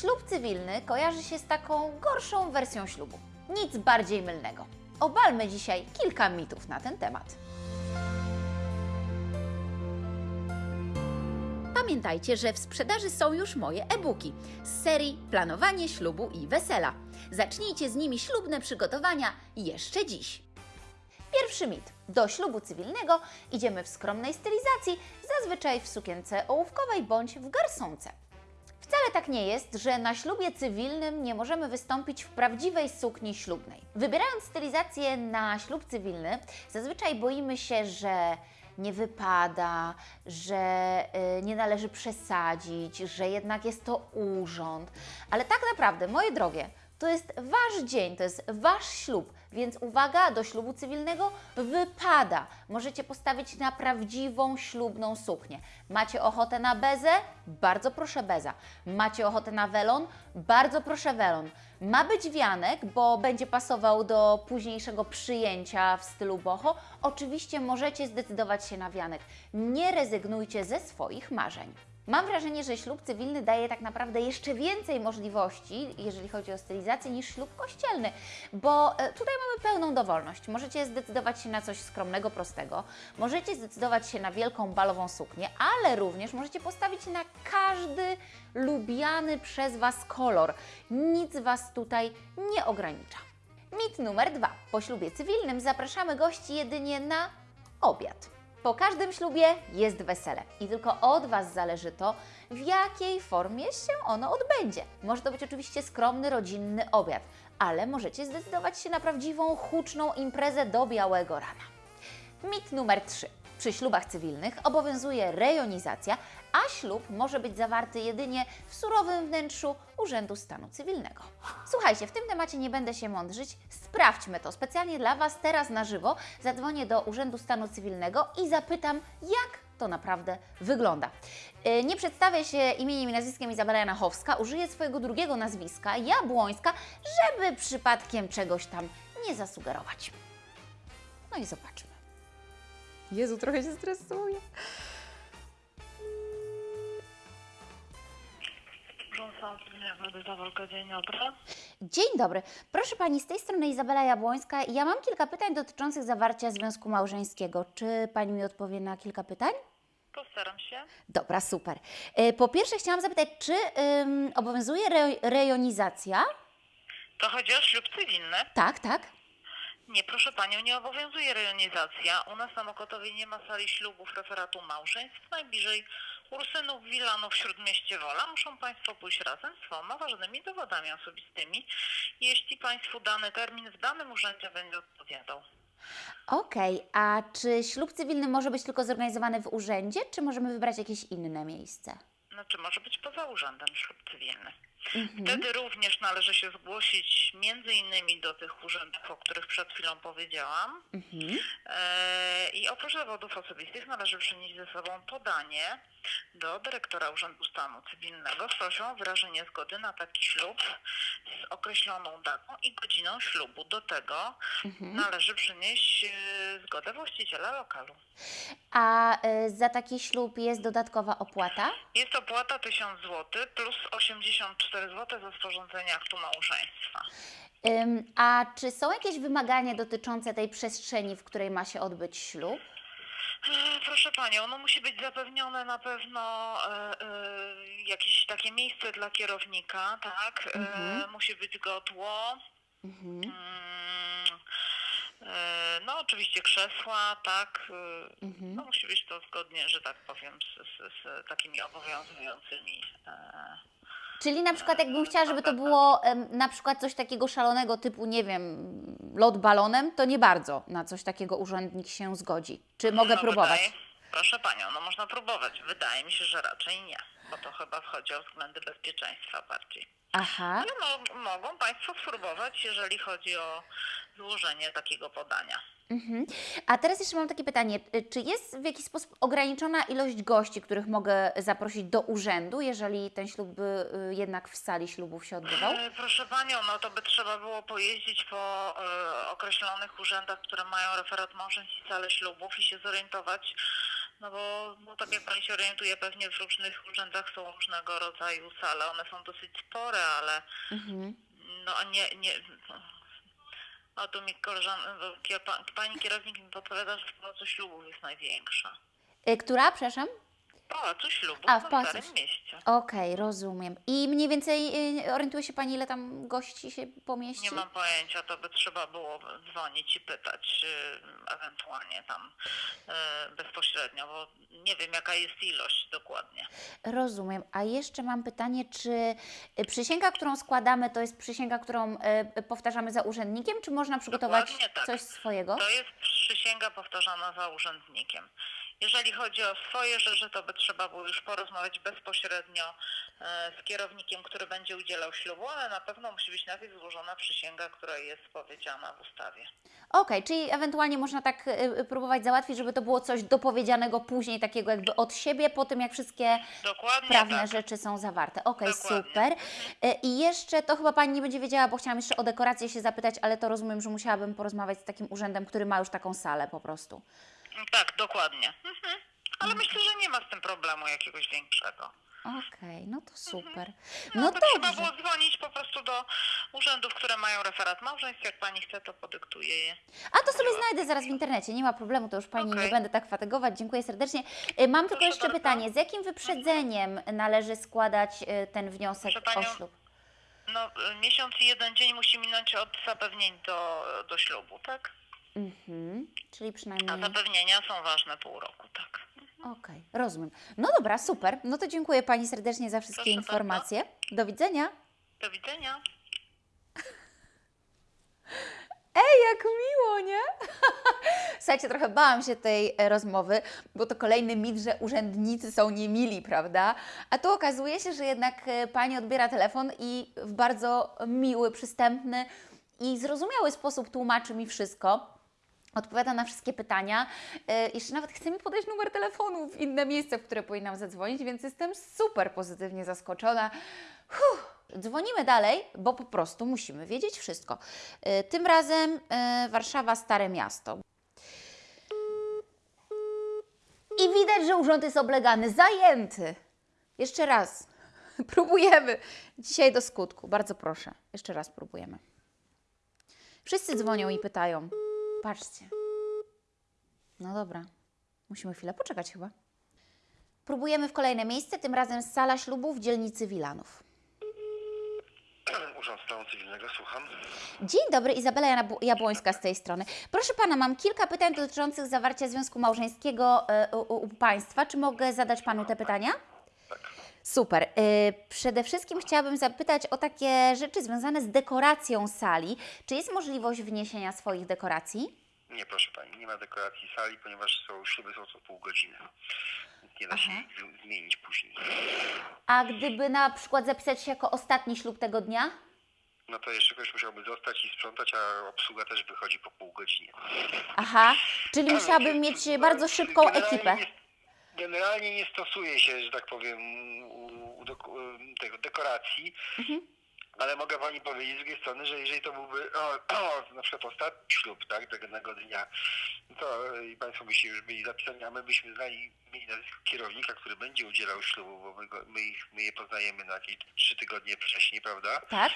Ślub cywilny kojarzy się z taką gorszą wersją ślubu. Nic bardziej mylnego. Obalmy dzisiaj kilka mitów na ten temat. Pamiętajcie, że w sprzedaży są już moje e-booki z serii Planowanie ślubu i wesela. Zacznijcie z nimi ślubne przygotowania jeszcze dziś. Pierwszy mit. Do ślubu cywilnego idziemy w skromnej stylizacji, zazwyczaj w sukience ołówkowej bądź w garsonce. Wcale tak nie jest, że na ślubie cywilnym nie możemy wystąpić w prawdziwej sukni ślubnej. Wybierając stylizację na ślub cywilny, zazwyczaj boimy się, że nie wypada, że y, nie należy przesadzić, że jednak jest to urząd. Ale tak naprawdę, moje drogie, to jest Wasz dzień, to jest Wasz ślub, więc uwaga, do ślubu cywilnego wypada. Możecie postawić na prawdziwą ślubną suknię. Macie ochotę na bezę? Bardzo proszę beza. Macie ochotę na welon? Bardzo proszę welon. Ma być wianek, bo będzie pasował do późniejszego przyjęcia w stylu boho. Oczywiście możecie zdecydować się na wianek. Nie rezygnujcie ze swoich marzeń. Mam wrażenie, że ślub cywilny daje tak naprawdę jeszcze więcej możliwości, jeżeli chodzi o stylizację, niż ślub kościelny, bo e, tutaj mamy pełną dowolność. Możecie zdecydować się na coś skromnego, prostego, możecie zdecydować się na wielką balową suknię, ale również możecie postawić na każdy lubiany przez Was kolor. Nic Was tutaj nie ogranicza. Mit numer dwa. Po ślubie cywilnym zapraszamy gości jedynie na obiad. Po każdym ślubie jest wesele i tylko od Was zależy to, w jakiej formie się ono odbędzie. Może to być oczywiście skromny, rodzinny obiad, ale możecie zdecydować się na prawdziwą, huczną imprezę do białego rana. Mit numer 3. Przy ślubach cywilnych obowiązuje rejonizacja, a ślub może być zawarty jedynie w surowym wnętrzu Urzędu Stanu Cywilnego. Słuchajcie, w tym temacie nie będę się mądrzyć, sprawdźmy to. Specjalnie dla Was teraz na żywo zadzwonię do Urzędu Stanu Cywilnego i zapytam, jak to naprawdę wygląda. Yy, Nie przedstawię się imieniem i nazwiskiem Izabela Janachowska, użyję swojego drugiego nazwiska, Jabłońska, żeby przypadkiem czegoś tam nie zasugerować. No i zobaczmy. Jezu, trochę się stresuję. Dzień dobry. Dzień dobry. Proszę Pani, z tej strony Izabela Jabłońska. Ja mam kilka pytań dotyczących zawarcia związku małżeńskiego. Czy Pani mi odpowie na kilka pytań? Postaram się. Dobra, super. E, Po pierwsze chciałam zapytać, czy ym, obowiązuje re rejonizacja? To chodzi o ślub cywilny. Tak, tak. Nie, proszę Panią, nie obowiązuje rejonizacja. U nas na Mokotowie nie ma sali ślubów referatu małżeństw. Najbliżej Ursynów, Wilanów, w Śródmieście Wola. Muszą Państwo pójść razem z dwoma ważnymi dowodami osobistymi, jeśli Państwu dany termin w danym urzędzie będzie odpowiadał. Okej, a czy ślub cywilny może być tylko zorganizowany w urzędzie, czy możemy wybrać jakieś inne miejsce? Znaczy może być poza urzędem ślub cywilny. Wtedy również należy się zgłosić między innymi do tych urzędów, o których przed chwilą powiedziałam. Mhm. E, I oprócz dowodów osobistych należy przynieść ze sobą podanie do dyrektora Urzędu Stanu Cywilnego z prośbą o wyrażenie zgody na taki ślub z określoną datą i godziną ślubu. Do tego należy przynieść e, zgodę właściciela lokalu. A y, za taki ślub jest dodatkowa opłata? Jest opłata 1000 zł plus 84 zł za sporządzenie aktu małżeństwa. Ym, a czy są jakieś wymagania dotyczące tej przestrzeni, w której ma się odbyć ślub? E, Proszę Panią, no musi być zapewnione na pewno e, e, jakieś takie miejsce dla kierownika, tak? E, musi być godło. Mhm. Mm, no oczywiście krzesła, tak? Mhm. No musi być to zgodnie, że tak powiem, z, z, z takimi obowiązującymi. Czyli na przykład jakbym chciała, żeby to było na przykład coś takiego szalonego typu, nie wiem, lot balonem, to nie bardzo na coś takiego urzędnik się zgodzi. Czy mogę no, próbować? Wydaje, proszę Panią, no można próbować. Wydaje mi się, że raczej nie, bo to chyba wchodzi o względy bezpieczeństwa bardziej. Aha. Ale mo- mogą Państwo spróbować, jeżeli chodzi o złożenie takiego podania. Mhm. A teraz jeszcze mam takie pytanie. Czy jest w jakiś sposób ograniczona ilość gości, których mogę zaprosić do urzędu, jeżeli ten ślub by y, jednak w sali ślubów się odbywał? E, Proszę Panią, no to by trzeba było pojeździć po e, określonych urzędach, które mają referat małżeństw i sale ślubów i się zorientować, No bo no, tak jak Pani się orientuje, pewnie w różnych urzędach są różnego rodzaju sale. One są dosyć spore, ale Mhm. no a nie, nie no. A tu mi koleżanka, pani kierownik mi podpowiada, że w Ślubów jest największa. Y, Która, przepraszam? Pałacu Ślubów A, w na Pałacu Starym Mieście. Okej, rozumiem. I mniej więcej y, orientuje się Pani, ile tam gości się pomieści? Nie mam pojęcia, to by trzeba było dzwonić i pytać y, ewentualnie tam y, bezpośrednio, bo nie wiem jaka jest ilość dokładnie. Rozumiem. A jeszcze mam pytanie, czy y, przysięga, którą składamy, to jest przysięga, którą y, powtarzamy za urzędnikiem, czy można przygotować Dokładnie tak. coś swojego? To jest przysięga powtarzana za urzędnikiem. Jeżeli chodzi o swoje rzeczy, to by trzeba było już porozmawiać bezpośrednio e, z kierownikiem, który będzie udzielał ślubu, ale na pewno musi być najpierw złożona przysięga, która jest powiedziana w ustawie. Okej, czyli ewentualnie można tak y, y, próbować załatwić, żeby to było coś dopowiedzianego później, takiego jakby od siebie, po tym jak wszystkie Dokładnie prawne tak. rzeczy są zawarte. Okej, Dokładnie. super. Y, I jeszcze, to chyba Pani nie będzie wiedziała, bo chciałam jeszcze o dekorację się zapytać, ale to rozumiem, że musiałabym porozmawiać z takim urzędem, który ma już taką salę po prostu. Tak, dokładnie. Mhm. Ale myślę, że nie ma z tym problemu jakiegoś większego. Okej, no to super. No, No to trzeba dobrze. było dzwonić po prostu do urzędów, które mają referat małżeństw. Jak pani chce, to podyktuję je. A to sobie znajdę zaraz w internecie, nie ma problemu, to już Pani nie Okej. będę tak fatygować. Dziękuję serdecznie. Y, Mam tylko Proszę jeszcze bardzo. pytanie, z jakim wyprzedzeniem należy składać y, ten wniosek Proszę o panią, ślub? No, y, miesiąc i jeden dzień musi minąć od zapewnień do, do ślubu, tak? Mhm, czyli A przynajmniej... zapewnienia są ważne pół roku, tak. Okej, rozumiem. No dobra, super. No to dziękuję Pani serdecznie za wszystkie Proszę informacje. Do widzenia. Do widzenia. Ej, jak miło, nie? Słuchajcie, trochę bałam się tej e, rozmowy, bo to kolejny mit, że urzędnicy są niemili, prawda? A tu okazuje się, że jednak e, Pani odbiera telefon i w bardzo miły, przystępny i zrozumiały sposób tłumaczy mi wszystko. Odpowiada na wszystkie pytania. E, Jeszcze nawet chce mi podać numer telefonu w inne miejsce, w które powinnam zadzwonić, więc jestem super pozytywnie zaskoczona. Huh. Dzwonimy dalej, bo po prostu musimy wiedzieć wszystko. E, Tym razem e, Warszawa, Stare Miasto. I widać, że urząd jest oblegany, zajęty. Jeszcze raz. Próbujemy. Dzisiaj do skutku. Bardzo proszę. Jeszcze raz próbujemy. Wszyscy dzwonią i pytają. Patrzcie. No dobra. Musimy chwilę poczekać chyba. Próbujemy w kolejne miejsce, tym razem sala ślubu w dzielnicy Wilanów. Urząd Stanu Cywilnego, słucham. Dzień dobry, Izabela Jabłońska z tej strony. Proszę Pana, mam kilka pytań dotyczących zawarcia związku małżeńskiego e, u Państwa. Czy mogę zadać Panu te pytania? Super. E, Przede wszystkim chciałabym zapytać o takie rzeczy związane z dekoracją sali. Czy jest możliwość wniesienia swoich dekoracji? Nie, proszę pani, nie ma dekoracji sali, ponieważ są śluby są co pół godziny. Nie da się ich zmienić później. A gdyby na przykład zapisać się jako ostatni ślub tego dnia? No to jeszcze ktoś musiałby zostać i sprzątać, a obsługa też wychodzi po pół godzinie. Aha, czyli musiałabym mieć bardzo szybką ekipę. Nie, generalnie nie stosuje się, że tak powiem, u, u deko, tego dekoracji. Mhm. Ale mogę pani powiedzieć z drugiej strony, że jeżeli to byłby o, o, na przykład ostatni ślub, tak, tego dnia, to i Państwo byście już byli zapisani, a my byśmy znali mieli nazwisko kierownika, który będzie udzielał ślubu, bo my, go, my, ich, my je poznajemy na jakieś trzy tygodnie wcześniej, prawda? Tak?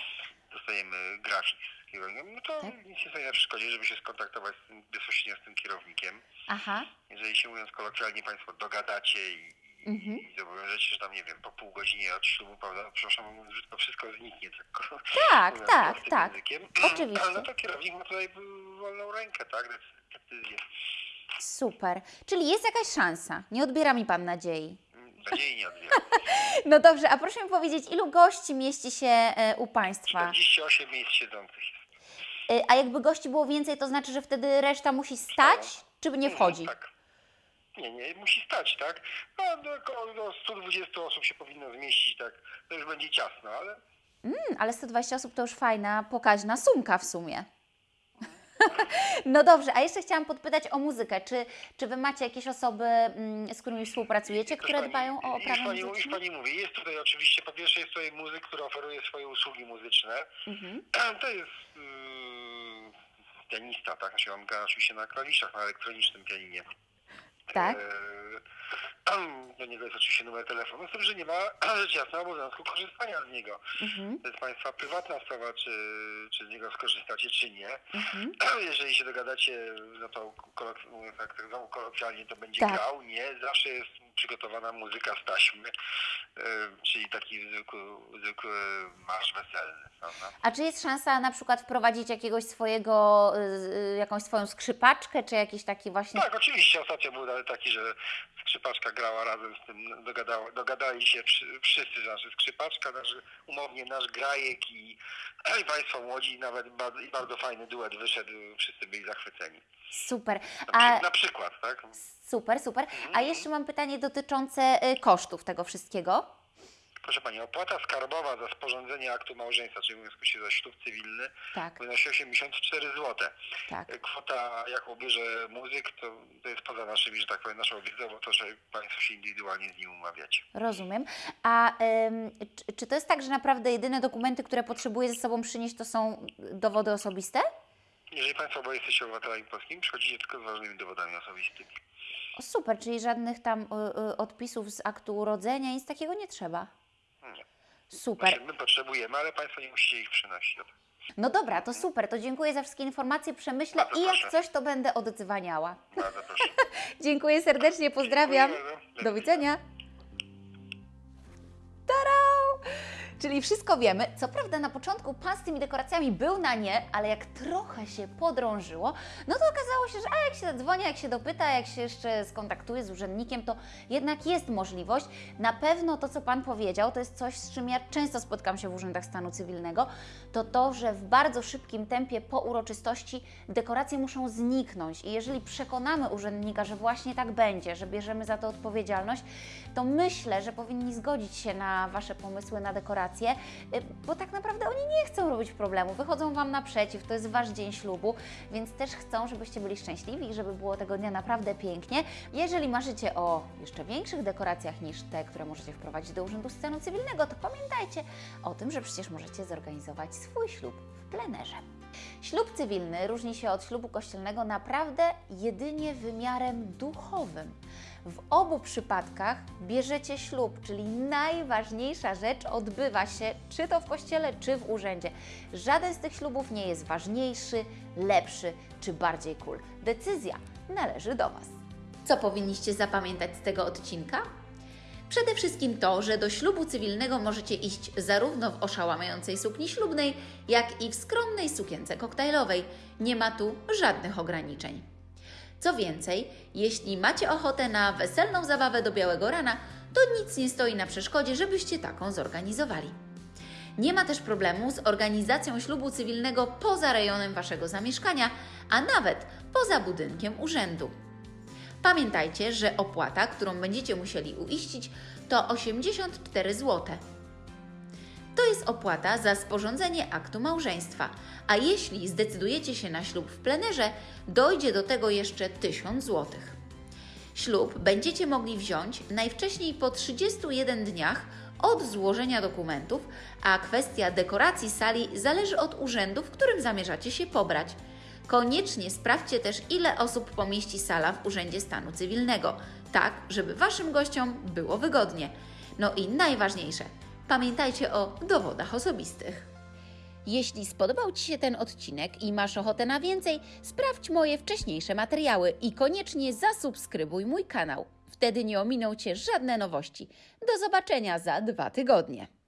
Dostajemy grafik z kierownikiem, no to Tak. nic nie stoi na przeszkodzie, żeby się skontaktować z tym, bezpośrednio z tym kierownikiem. Aha. Jeżeli się mówiąc kolokwialnie Państwo dogadacie i, Mhm. i zobowiążecie, że tam, nie wiem, po pół godzinie od ślubu, prawda, przepraszam, mówiąc, że to wszystko zniknie, tak, Tak, mówiąc tak, tak. Językiem. Oczywiście. Ale no to kierownik ma tutaj wolną rękę, tak, dec- decyzję. Super. Czyli jest jakaś szansa. Nie odbiera mi Pan nadziei. Nadziei nie odbieram. No dobrze, a proszę mi powiedzieć, ilu gości mieści się e, u Państwa? 48 miejsc siedzących A jakby gości było więcej, to znaczy, że wtedy reszta musi stać, czy nie wchodzi? Mhm, Tak. Nie, nie, musi stać, tak? No, do do 120 osób się powinno zmieścić, tak? To już będzie ciasno, ale Hmm, ale 120 osób to już fajna, pokaźna sumka w sumie. No dobrze, a jeszcze chciałam podpytać o muzykę. Czy, czy Wy macie jakieś osoby, mm, z którymi współpracujecie, które pani, dbają o oprawę pani, już muzyczną? pani mówi, jest tutaj oczywiście, po pierwsze jest tutaj muzyk, który oferuje swoje usługi muzyczne. Mhm. To jest yy, pianista, tak? Znaczy on gra oczywiście na klawiszach, na elektronicznym pianinie. Tak. Yy, do niego jest oczywiście numer telefonu, z tym, że nie ma rzecz jasna obowiązku korzystania z niego. Mhm. To jest Państwa prywatna sprawa, czy, czy z niego skorzystacie, czy nie. Mhm. Jeżeli się dogadacie, no to kolok- tak, tak znowu kolokwialnie to będzie Tak. grał, nie. Zawsze jest przygotowana muzyka z taśmy, y, czyli taki zwykły, zwykły marsz weselny, prawda? A czy jest szansa na przykład wprowadzić jakiegoś swojego, y, y, jakąś swoją skrzypaczkę, czy jakiś taki właśnie... Tak, oczywiście. Ostatnio był taki, że skrzypaczka grała razem z tym, dogadała, dogadali się wszyscy, znaczy skrzypaczka, nasz, umownie nasz grajek i, i Państwo młodzi, nawet bardzo, i bardzo fajny duet wyszedł, wszyscy byli zachwyceni. Super. Na, A, na przykład, tak? super, super. A jeszcze mam pytanie dotyczące y, kosztów tego wszystkiego. Proszę Pani, opłata skarbowa za sporządzenie aktu małżeństwa, czyli mówiąc się za ślub cywilny, Tak, wynosi 84 zł. tak. Kwota, jaką bierze muzyk, to, to jest poza naszymi, że tak powiem, naszą wiedzą, bo to, że Państwo się indywidualnie z nim umawiacie. Rozumiem. A ym, czy, czy to jest tak, że naprawdę jedyne dokumenty, które potrzebuję ze sobą przynieść, to są dowody osobiste? Jeżeli Państwo oboje jesteście obywatelami polskimi, przychodzicie tylko z ważnymi dowodami osobistymi. O, super, czyli żadnych tam y, y, odpisów z aktu urodzenia, nic takiego nie trzeba. Super. My potrzebujemy, ale Państwo nie musicie ich przynosić. No dobra, to super, to dziękuję za wszystkie informacje, przemyślę i jak proszę. coś, to będę. Bardzo proszę. Dziękuję serdecznie, pozdrawiam. Dziękuję. Do widzenia. Tarau! Czyli wszystko wiemy. Co prawda na początku pan z tymi dekoracjami był na nie, ale jak trochę się podrążyło, no to okazało się, że a jak się zadzwoni, jak się dopyta, jak się jeszcze skontaktuje z urzędnikiem, to jednak jest możliwość. Na pewno to, co pan powiedział, to jest coś, z czym ja często spotkam się w urzędach stanu cywilnego, to to, że w bardzo szybkim tempie po uroczystości dekoracje muszą zniknąć. I jeżeli przekonamy urzędnika, że właśnie tak będzie, że bierzemy za to odpowiedzialność, to myślę, że powinni zgodzić się na Wasze pomysły na dekoracje, y, bo tak naprawdę oni nie chcą robić problemu, wychodzą Wam naprzeciw, to jest Wasz dzień ślubu, więc też chcą, żebyście byli szczęśliwi i żeby było tego dnia naprawdę pięknie. Jeżeli marzycie o jeszcze większych dekoracjach niż te, które możecie wprowadzić do Urzędu Stanu Cywilnego, to pamiętajcie o tym, że przecież możecie zorganizować swój ślub w plenerze. Ślub cywilny różni się od ślubu kościelnego naprawdę jedynie wymiarem duchowym. W obu przypadkach bierzecie ślub, czyli najważniejsza rzecz odbywa się czy to w kościele, czy w urzędzie. Żaden z tych ślubów nie jest ważniejszy, lepszy czy bardziej cool. Decyzja należy do Was. Co powinniście zapamiętać z tego odcinka? Przede wszystkim to, że do ślubu cywilnego możecie iść zarówno w oszałamiającej sukni ślubnej, jak i w skromnej sukience koktajlowej. Nie ma tu żadnych ograniczeń. Co więcej, jeśli macie ochotę na weselną zabawę do białego rana, to nic nie stoi na przeszkodzie, żebyście taką zorganizowali. Nie ma też problemu z organizacją ślubu cywilnego poza rejonem Waszego zamieszkania, a nawet poza budynkiem urzędu. Pamiętajcie, że opłata, którą będziecie musieli uiścić, to 84 zł. To jest opłata za sporządzenie aktu małżeństwa, a jeśli zdecydujecie się na ślub w plenerze, dojdzie do tego jeszcze 1000 zł. Ślub będziecie mogli wziąć najwcześniej po 31 dniach od złożenia dokumentów, a kwestia dekoracji sali zależy od urzędu, w którym zamierzacie się pobrać. Koniecznie sprawdźcie też, ile osób pomieści sala w Urzędzie Stanu Cywilnego, tak żeby Waszym gościom było wygodnie. No i najważniejsze, pamiętajcie o dowodach osobistych. Jeśli spodobał Ci się ten odcinek i masz ochotę na więcej, sprawdź moje wcześniejsze materiały i koniecznie zasubskrybuj mój kanał. Wtedy nie ominą Cię żadne nowości. Do zobaczenia za dwa tygodnie.